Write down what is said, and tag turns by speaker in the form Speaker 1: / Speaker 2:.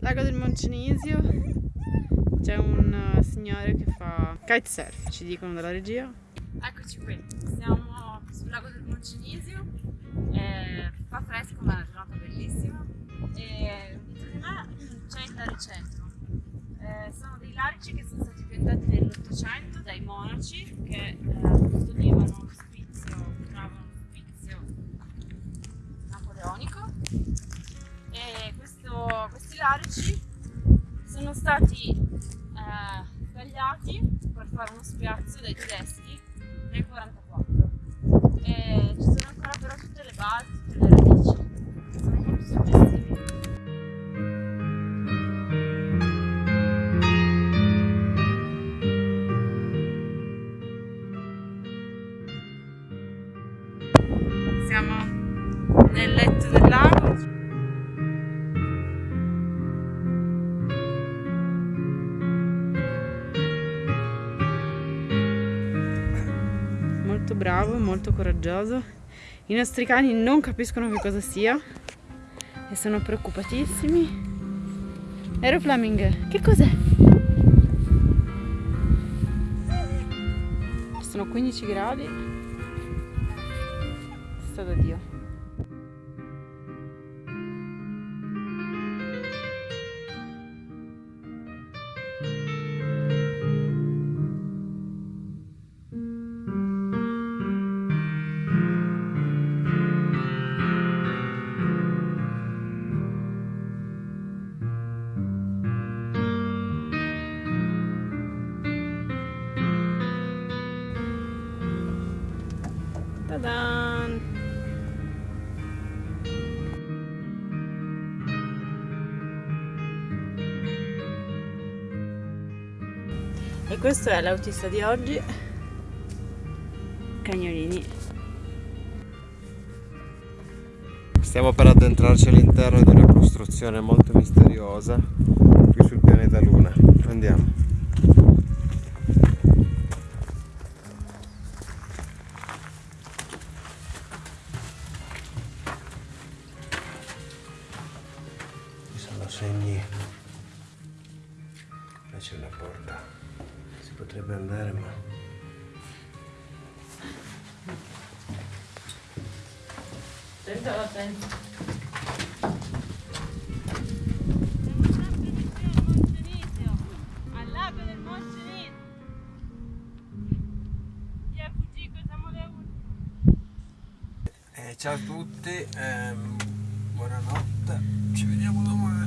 Speaker 1: Lago del Moncenisio. C'è un uh, signore che fa kitesurf, ci dicono dalla regia.
Speaker 2: Eccoci qui, siamo sul lago del Moncenisio. Eh, fa fresco ma è una giornata bellissima. E dietro di me c'è il Laricentro. Eh, sono dei larici che sono stati piantati nell'Ottocento dai monaci che eh, custodivano larici sono stati eh, tagliati per fare uno spiazzo dai tedeschi nel 44 e ci sono ancora però tutte le basi, tutte le radici
Speaker 1: Siamo nel letto del Molto bravo, molto coraggioso. I nostri cani non capiscono che cosa sia e sono preoccupatissimi. Aero Fleming, che cos'è? Sono 15 gradi. Sta da Dio. Ta-dan! E questo è l'autista di oggi. Cagnolini.
Speaker 3: Stiamo per addentrarci all'interno di una costruzione molto misteriosa qui sul pianeta Luna. Andiamo. Segni. Là c'è una porta. Si potrebbe andare ma
Speaker 1: Attento, attento.
Speaker 2: al lago del Moncenisio chi è fuggito siamo le ultime
Speaker 3: Eh, ciao a tutti, ehm, buonanotte, ci vediamo domani.